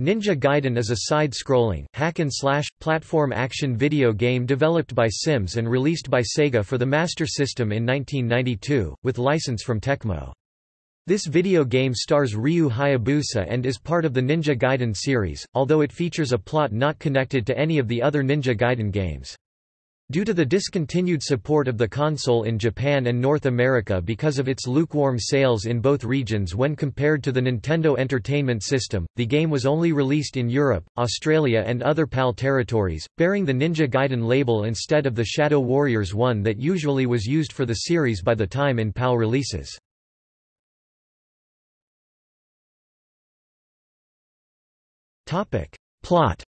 Ninja Gaiden is a side-scrolling, hack-and-slash, platform action video game developed by Sims and released by Sega for the Master System in 1992, with license from Tecmo. This video game stars Ryu Hayabusa and is part of the Ninja Gaiden series, although it features a plot not connected to any of the other Ninja Gaiden games. Due to the discontinued support of the console in Japan and North America because of its lukewarm sales in both regions when compared to the Nintendo Entertainment System, the game was only released in Europe, Australia and other PAL territories, bearing the Ninja Gaiden label instead of the Shadow Warriors one that usually was used for the series by the time in PAL releases. Plot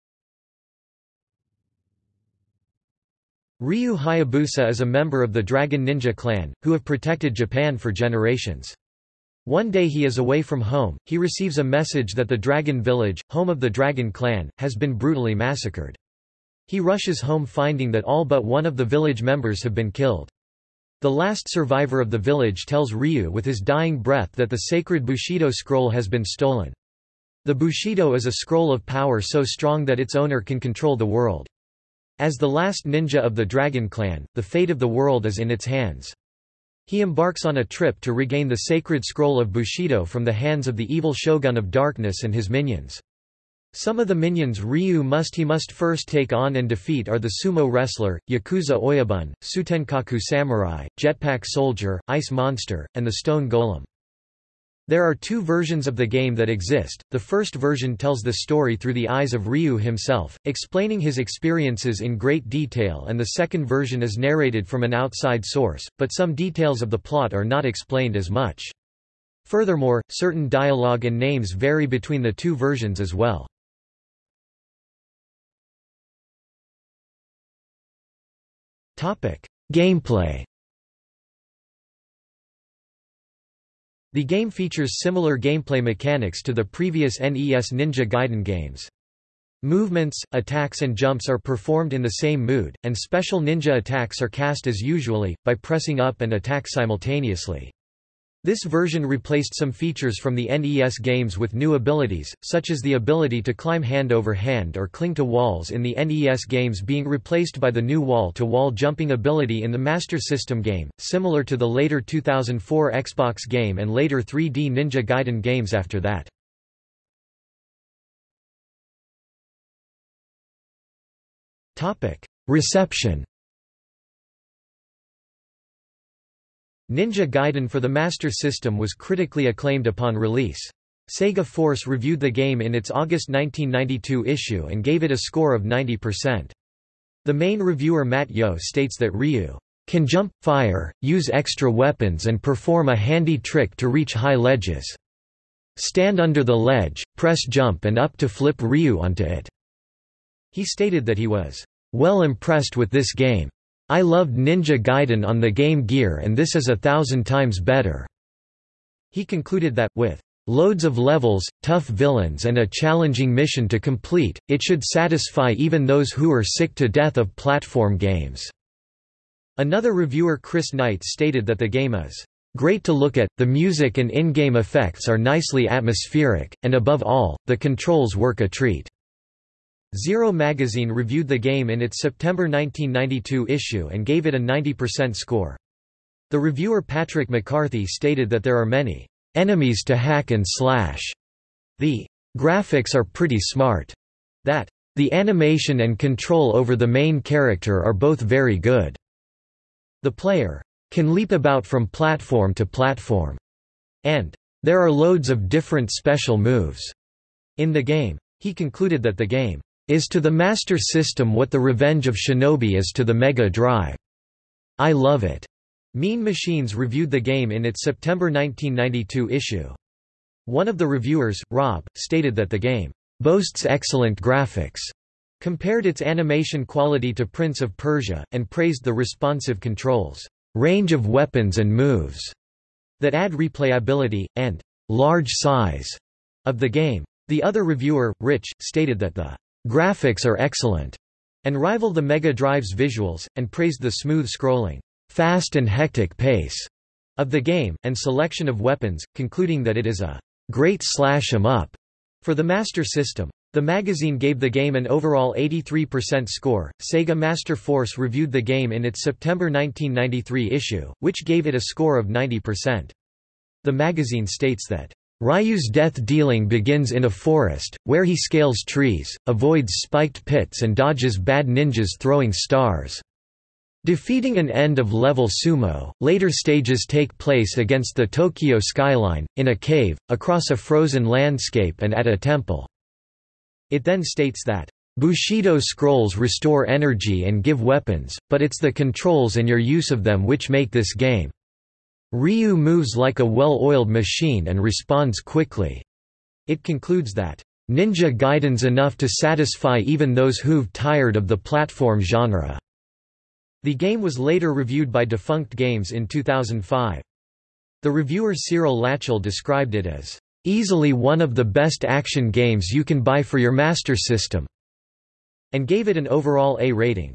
Ryu Hayabusa is a member of the Dragon Ninja clan, who have protected Japan for generations. One day he is away from home, he receives a message that the Dragon Village, home of the Dragon clan, has been brutally massacred. He rushes home finding that all but one of the village members have been killed. The last survivor of the village tells Ryu with his dying breath that the sacred Bushido scroll has been stolen. The Bushido is a scroll of power so strong that its owner can control the world. As the last ninja of the Dragon Clan, the fate of the world is in its hands. He embarks on a trip to regain the sacred scroll of Bushido from the hands of the evil Shogun of Darkness and his minions. Some of the minions Ryu must he must first take on and defeat are the sumo wrestler, Yakuza Oyabun, Sutenkaku samurai, jetpack soldier, ice monster, and the stone golem. There are two versions of the game that exist. The first version tells the story through the eyes of Ryu himself, explaining his experiences in great detail, and the second version is narrated from an outside source, but some details of the plot are not explained as much. Furthermore, certain dialogue and names vary between the two versions as well. Gameplay The game features similar gameplay mechanics to the previous NES Ninja Gaiden games. Movements, attacks and jumps are performed in the same mood, and special ninja attacks are cast as usually, by pressing up and attack simultaneously. This version replaced some features from the NES games with new abilities, such as the ability to climb hand over hand or cling to walls in the NES games being replaced by the new wall-to-wall -wall jumping ability in the Master System game, similar to the later 2004 Xbox game and later 3D Ninja Gaiden games after that. Reception Ninja Gaiden for the Master System was critically acclaimed upon release. Sega Force reviewed the game in its August 1992 issue and gave it a score of 90%. The main reviewer Mat Yeo states that Ryu can jump, fire, use extra weapons and perform a handy trick to reach high ledges. Stand under the ledge, press jump and up to flip Ryu onto it. He stated that he was well impressed with this game. I loved Ninja Gaiden on the Game Gear and this is a thousand times better." He concluded that, with loads of levels, tough villains and a challenging mission to complete, it should satisfy even those who are sick to death of platform games." Another reviewer Chris Knight stated that the game is great to look at, the music and in-game effects are nicely atmospheric, and above all, the controls work a treat. Zero magazine reviewed the game in its September 1992 issue and gave it a 90% score. The reviewer Patrick McCarthy stated that there are many enemies to hack and slash. The graphics are pretty smart. That the animation and control over the main character are both very good. The player can leap about from platform to platform. And there are loads of different special moves in the game. He concluded that the game is to the Master System what the Revenge of Shinobi is to the Mega Drive. I love it. Mean Machines reviewed the game in its September 1992 issue. One of the reviewers, Rob, stated that the game boasts excellent graphics, compared its animation quality to Prince of Persia, and praised the responsive controls, range of weapons and moves that add replayability, and large size of the game. The other reviewer, Rich, stated that the Graphics are excellent, and rival the Mega Drive's visuals, and praised the smooth scrolling, fast and hectic pace of the game, and selection of weapons, concluding that it is a great slash 'em up for the Master System. The magazine gave the game an overall 83% score. Sega Master Force reviewed the game in its September 1993 issue, which gave it a score of 90%. The magazine states that Ryu's death dealing begins in a forest, where he scales trees, avoids spiked pits and dodges bad ninjas throwing stars. Defeating an end-of-level sumo, later stages take place against the Tokyo skyline, in a cave, across a frozen landscape and at a temple. It then states that, Bushido scrolls restore energy and give weapons, but it's the controls and your use of them which make this game. Ryu moves like a well-oiled machine and responds quickly. It concludes that, Ninja Gaiden's enough to satisfy even those who've tired of the platform genre. The game was later reviewed by Defunct Games in 2005. The reviewer Cyril Lachel described it as Easily one of the best action games you can buy for your Master System, and gave it an overall A rating.